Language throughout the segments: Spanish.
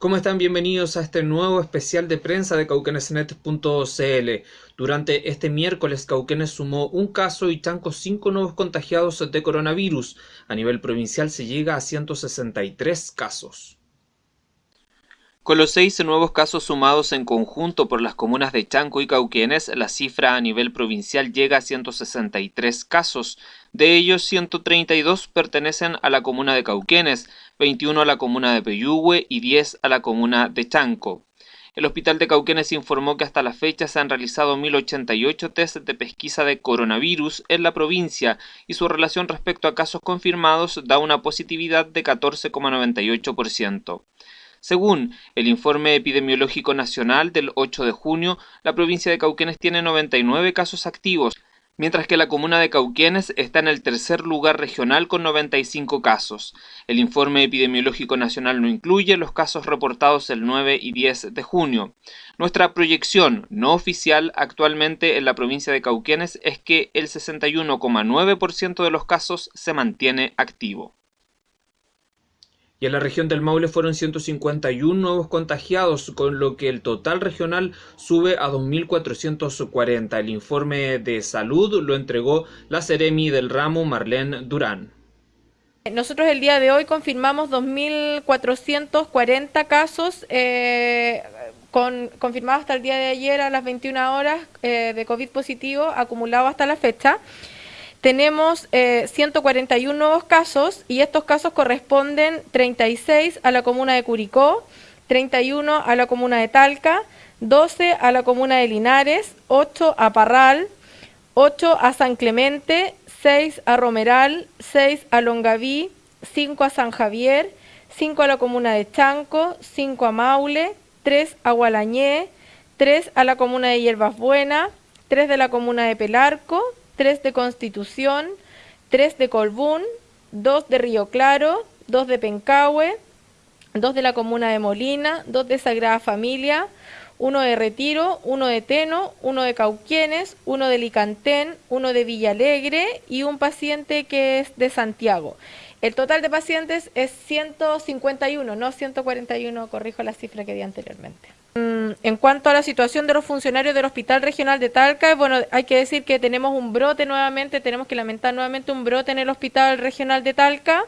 ¿Cómo están? Bienvenidos a este nuevo especial de prensa de cauquenesnet.cl. Durante este miércoles, Cauquenes sumó un caso y Chanco cinco nuevos contagiados de coronavirus. A nivel provincial se llega a 163 casos. Con los seis nuevos casos sumados en conjunto por las comunas de Chanco y Cauquenes, la cifra a nivel provincial llega a 163 casos. De ellos, 132 pertenecen a la comuna de Cauquenes, 21 a la comuna de Peyúgue y 10 a la comuna de Chanco. El Hospital de Cauquenes informó que hasta la fecha se han realizado 1.088 test de pesquisa de coronavirus en la provincia y su relación respecto a casos confirmados da una positividad de 14,98%. Según el informe epidemiológico nacional del 8 de junio, la provincia de Cauquenes tiene 99 casos activos, mientras que la comuna de Cauquenes está en el tercer lugar regional con 95 casos. El informe epidemiológico nacional no incluye los casos reportados el 9 y 10 de junio. Nuestra proyección no oficial actualmente en la provincia de Cauquenes es que el 61,9% de los casos se mantiene activo y en la región del Maule fueron 151 nuevos contagiados, con lo que el total regional sube a 2.440. El informe de salud lo entregó la Ceremi del ramo Marlene Durán. Nosotros el día de hoy confirmamos 2.440 casos eh, con, confirmados hasta el día de ayer a las 21 horas eh, de COVID positivo acumulado hasta la fecha tenemos 141 eh, nuevos casos y estos casos corresponden 36 a la comuna de Curicó, 31 a la comuna de Talca, 12 a la comuna de Linares, 8 a Parral, 8 a San Clemente, 6 a Romeral, 6 a Longaví, 5 a San Javier, 5 a la comuna de Chanco, 5 a Maule, 3 a Gualañé, 3 a la comuna de Hierbas Buena, 3 de la comuna de Pelarco, 3 de Constitución, 3 de Colbún, 2 de Río Claro, 2 de Pencahue, 2 de la comuna de Molina, 2 de Sagrada Familia, 1 de Retiro, 1 de Teno, 1 de Cauquienes, 1 de Licantén, 1 de Villalegre y un paciente que es de Santiago. El total de pacientes es 151, no 141, corrijo la cifra que di anteriormente. Mm, en cuanto a la situación de los funcionarios del Hospital Regional de Talca, bueno, hay que decir que tenemos un brote nuevamente, tenemos que lamentar nuevamente un brote en el Hospital Regional de Talca.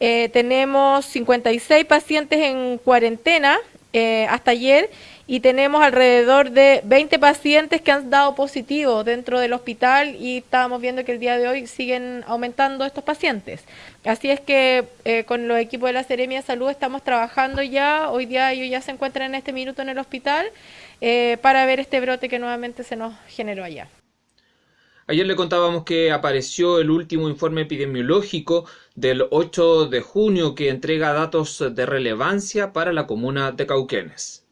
Eh, tenemos 56 pacientes en cuarentena eh, hasta ayer y tenemos alrededor de 20 pacientes que han dado positivo dentro del hospital y estábamos viendo que el día de hoy siguen aumentando estos pacientes. Así es que eh, con los equipos de la Seremia Salud estamos trabajando ya, hoy día ellos ya se encuentran en este minuto en el hospital eh, para ver este brote que nuevamente se nos generó allá. Ayer le contábamos que apareció el último informe epidemiológico del 8 de junio que entrega datos de relevancia para la comuna de Cauquenes.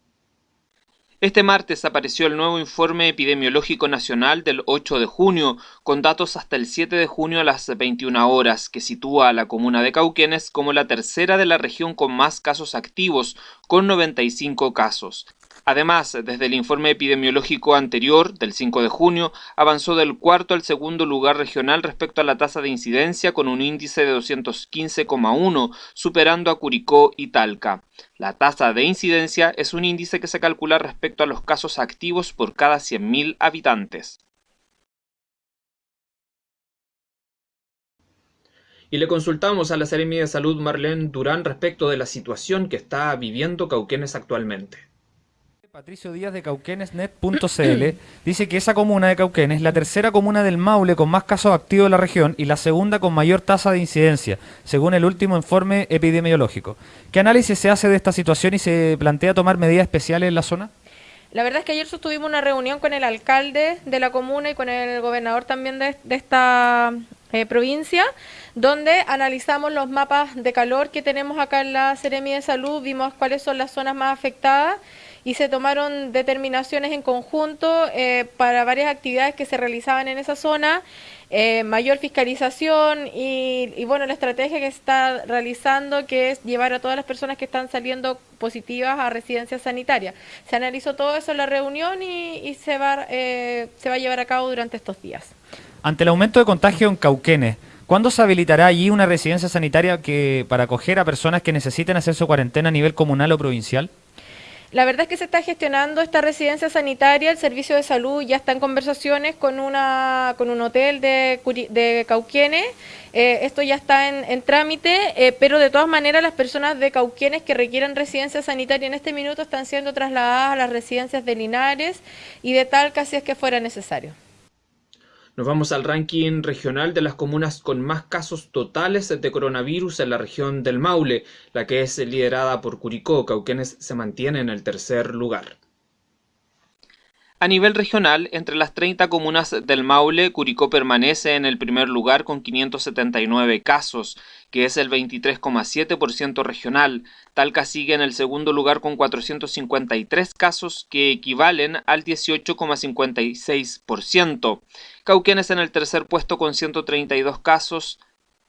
Este martes apareció el nuevo informe epidemiológico nacional del 8 de junio, con datos hasta el 7 de junio a las 21 horas, que sitúa a la comuna de Cauquenes como la tercera de la región con más casos activos, con 95 casos. Además, desde el informe epidemiológico anterior, del 5 de junio, avanzó del cuarto al segundo lugar regional respecto a la tasa de incidencia con un índice de 215,1, superando a Curicó y Talca. La tasa de incidencia es un índice que se calcula respecto a los casos activos por cada 100.000 habitantes. Y le consultamos a la Seremi de Salud Marlene Durán respecto de la situación que está viviendo Cauquenes actualmente. Patricio Díaz de cauquenesnet.cl dice que esa comuna de Cauquenes es la tercera comuna del Maule con más casos activos de la región y la segunda con mayor tasa de incidencia, según el último informe epidemiológico. ¿Qué análisis se hace de esta situación y se plantea tomar medidas especiales en la zona? La verdad es que ayer sostuvimos una reunión con el alcalde de la comuna y con el gobernador también de, esta eh, provincia, donde analizamos los mapas de calor que tenemos acá en la Seremi de Salud, vimos cuáles son las zonas más afectadas y se tomaron determinaciones en conjunto eh, para varias actividades que se realizaban en esa zona, eh, mayor fiscalización y, bueno, la estrategia que se está realizando que es llevar a todas las personas que están saliendo positivas a residencias sanitarias. Se analizó todo eso en la reunión y, se, va, eh, se va a llevar a cabo durante estos días. Ante el aumento de contagio en Cauquenes, ¿Cuándo se habilitará allí una residencia sanitaria que para acoger a personas que necesiten hacer su cuarentena a nivel comunal o provincial? La verdad es que se está gestionando esta residencia sanitaria, el servicio de salud ya está en conversaciones con una con un hotel de, de Cauquienes, eh, esto ya está en, trámite, eh, pero de todas maneras las personas de Cauquienes que requieran residencia sanitaria en este minuto están siendo trasladadas a las residencias de Linares y de Talca si es que fuera necesario. Nos vamos al ranking regional de las comunas con más casos totales de coronavirus en la región del Maule, la que es liderada por Curicó. Cauquenes se mantiene en el tercer lugar. A nivel regional, entre las 30 comunas del Maule, Curicó permanece en el primer lugar con 579 casos, que es el 23,7% regional. Talca sigue en el segundo lugar con 453 casos, que equivalen al 18,56%. Cauquenes en el tercer puesto con 132 casos,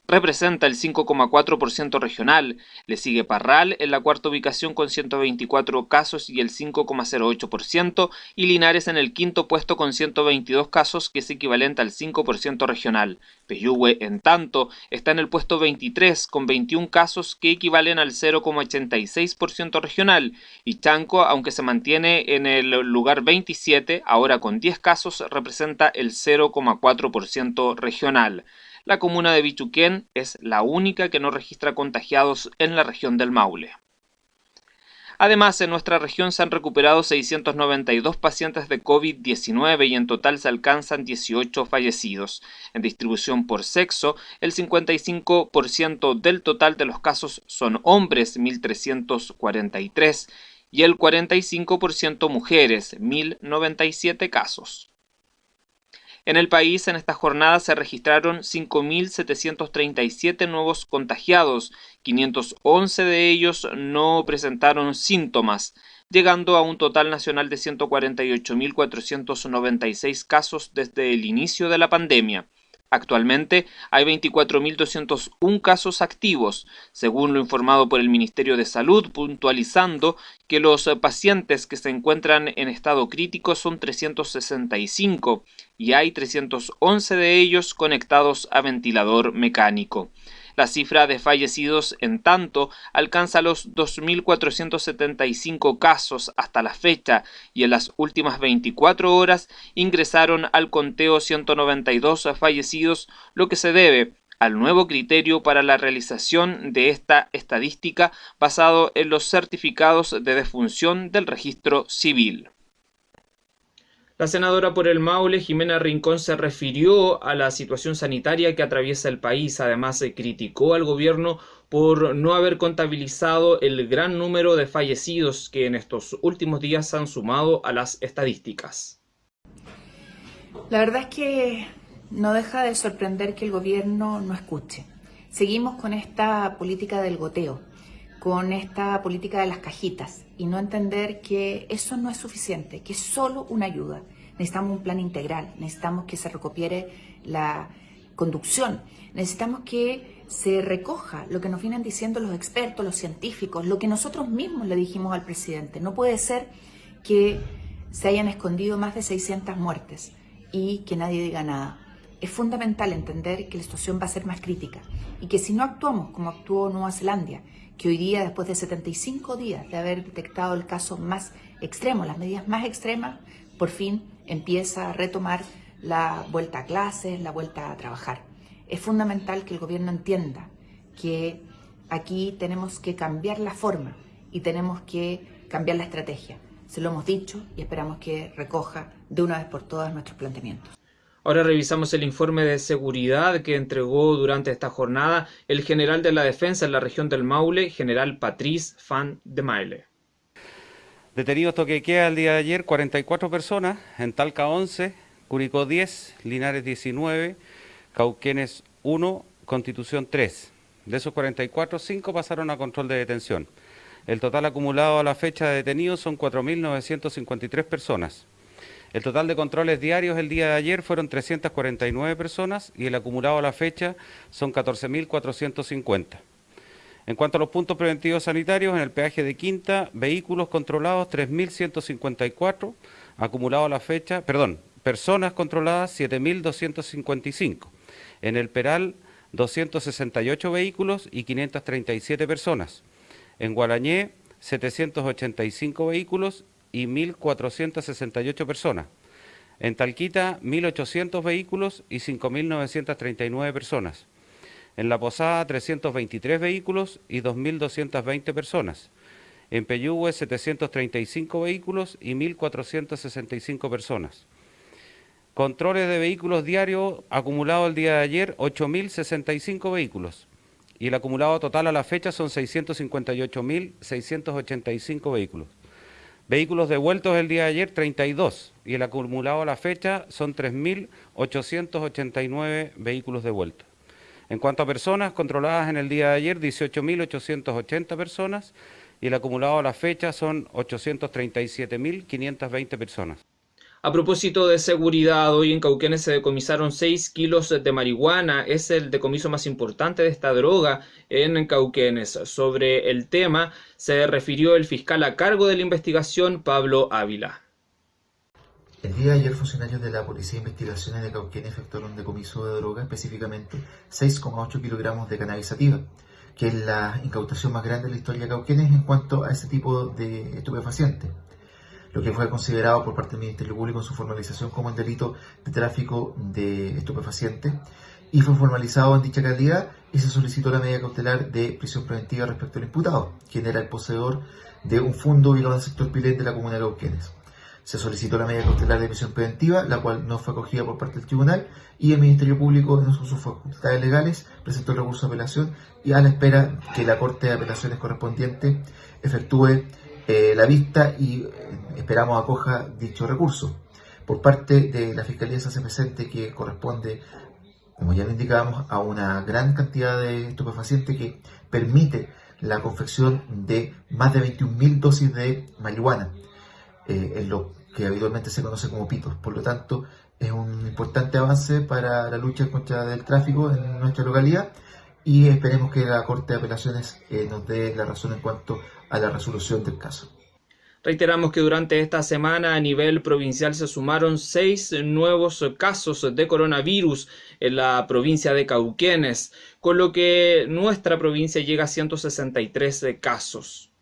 representa el 5,4% regional. Le sigue Parral en la cuarta ubicación con 124 casos y el 5,08% y Linares en el quinto puesto con 122 casos que es equivalente al 5% regional. Peyúgue, en tanto, está en el puesto 23 con 21 casos que equivalen al 0,86% regional y Chanco, aunque se mantiene en el lugar 27, ahora con 10 casos, representa el 0,4% regional. La comuna de Bichuquén es la única que no registra contagiados en la región del Maule. Además, en nuestra región se han recuperado 692 pacientes de COVID-19 y en total se alcanzan 18 fallecidos. En distribución por sexo, el 55% del total de los casos son hombres, 1.343, y el 45% mujeres, 1.097 casos. En el país en esta jornada se registraron 5.737 nuevos contagiados, 511 de ellos no presentaron síntomas, llegando a un total nacional de 148.496 casos desde el inicio de la pandemia. Actualmente hay 24.201 casos activos, según lo informado por el Ministerio de Salud, puntualizando que los pacientes que se encuentran en estado crítico son 365 y hay 311 de ellos conectados a ventilador mecánico. La cifra de fallecidos, en tanto, alcanza los 2.475 casos hasta la fecha y en las últimas 24 horas ingresaron al conteo 192 fallecidos, lo que se debe al nuevo criterio para la realización de esta estadística basado en los certificados de defunción del registro civil. La senadora por el Maule, Jimena Rincón, se refirió a la situación sanitaria que atraviesa el país. Además, se criticó al gobierno por no haber contabilizado el gran número de fallecidos que en estos últimos días han sumado a las estadísticas. La verdad es que no deja de sorprender que el gobierno no escuche. Seguimos con esta política del goteo, con esta política de las cajitas y no entender que eso no es suficiente, que es solo una ayuda. Necesitamos un plan integral, necesitamos que se recopiere la conducción, necesitamos que se recoja lo que nos vienen diciendo los expertos, los científicos, lo que nosotros mismos le dijimos al presidente. No puede ser que se hayan escondido más de 600 muertes y que nadie diga nada. Es fundamental entender que la situación va a ser más crítica y que si no actuamos como actuó Nueva Zelanda, que hoy día, después de 75 días de haber detectado el caso más extremo, las medidas más extremas, por fin empieza a retomar la vuelta a clases, la vuelta a trabajar. Es fundamental que el gobierno entienda que aquí tenemos que cambiar la forma y tenemos que cambiar la estrategia. Se lo hemos dicho y esperamos que recoja de una vez por todas nuestros planteamientos. Ahora revisamos el informe de seguridad que entregó durante esta jornada el general de la defensa en la región del Maule, general Patrice Fan de Maile. Detenidos toque queda el día de ayer 44 personas, en Talca 11, Curicó 10, Linares 19, Cauquenes 1, Constitución 3. De esos 44, 5 pasaron a control de detención. El total acumulado a la fecha de detenidos son 4.953 personas. El total de controles diarios el día de ayer fueron 349 personas y el acumulado a la fecha son 14.450. En cuanto a los puntos preventivos sanitarios, en el peaje de Quinta, vehículos controlados 3.154, acumulado a la fecha, perdón, personas controladas 7.255. En el Peral, 268 vehículos y 537 personas. En Guarañé, 785 vehículos y 1.468 personas. En Talquita, 1.800 vehículos y 5.939 personas. En La Posada, 323 vehículos y 2.220 personas. En Peyúgue, 735 vehículos y 1.465 personas. Controles de vehículos diarios acumulado el día de ayer, 8.065 vehículos. Y el acumulado total a la fecha son 658.685 vehículos. Vehículos devueltos el día de ayer, 32. Y el acumulado a la fecha son 3.889 vehículos devueltos. En cuanto a personas controladas en el día de ayer, 18.880 personas. Y el acumulado a la fecha son 837.520 personas. A propósito de seguridad, hoy en Cauquenes se decomisaron 6 kilos de marihuana. Es el decomiso más importante de esta droga en Cauquenes. Sobre el tema se refirió el fiscal a cargo de la investigación, Pablo Ávila. El día de ayer, funcionarios de la Policía de Investigaciones de Cauquenes efectuaron un decomiso de droga, específicamente 6,8 kilogramos de cannabis sativa, que es la incautación más grande de la historia de Cauquenes en cuanto a ese tipo de estupefaciente lo que fue considerado por parte del Ministerio Público en su formalización como un delito de tráfico de estupefacientes y fue formalizado en dicha calidad y se solicitó la medida cautelar de prisión preventiva respecto al imputado, quien era el poseedor de un fondo ubicado en el sector Pilet de la comuna de Cauquenes. Se solicitó la medida cautelar de prisión preventiva, la cual no fue acogida por parte del tribunal y el Ministerio Público, en sus facultades legales, presentó el recurso de apelación y a la espera que la Corte de Apelaciones correspondiente efectúe eh, la vista y eh, esperamos acoja dicho recurso. Por parte de la Fiscalía se hace presente que corresponde, como ya lo indicábamos, a una gran cantidad de estupefacientes que permite la confección de más de 21.000 dosis de marihuana, eh, en lo que habitualmente se conoce como pitos. Por lo tanto, es un importante avance para la lucha contra el tráfico en nuestra localidad y esperemos que la Corte de Apelaciones nos dé la razón en cuanto a la resolución del caso. Reiteramos que durante esta semana a nivel provincial se sumaron seis nuevos casos de coronavirus en la provincia de Cauquenes, con lo que nuestra provincia llega a 163 casos.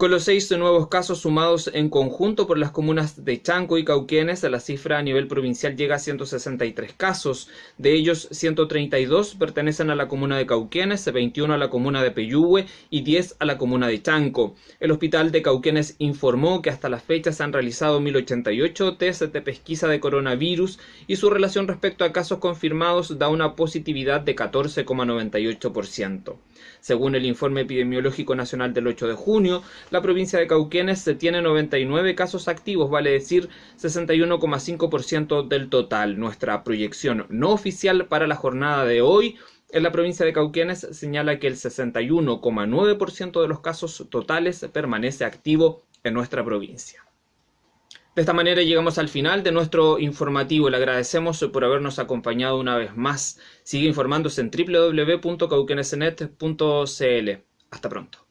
Con los seis nuevos casos sumados en conjunto por las comunas de Chanco y Cauquenes, la cifra a nivel provincial llega a 163 casos. De ellos, 132 pertenecen a la comuna de Cauquenes, 21 a la comuna de Peyúgue y 10 a la comuna de Chanco. El hospital de Cauquenes informó que hasta la fecha se han realizado 1088 test de pesquisa de coronavirus y su relación respecto a casos confirmados da una positividad de 14,98%. Según el informe epidemiológico nacional del 8 de junio, la provincia de Cauquenes tiene 99 casos activos, vale decir 61,5% del total. Nuestra proyección no oficial para la jornada de hoy en la provincia de Cauquenes señala que el 61,9% de los casos totales permanece activo en nuestra provincia. De esta manera llegamos al final de nuestro informativo. Le agradecemos por habernos acompañado una vez más. Sigue informándose en www.cauquenesnet.cl. Hasta pronto.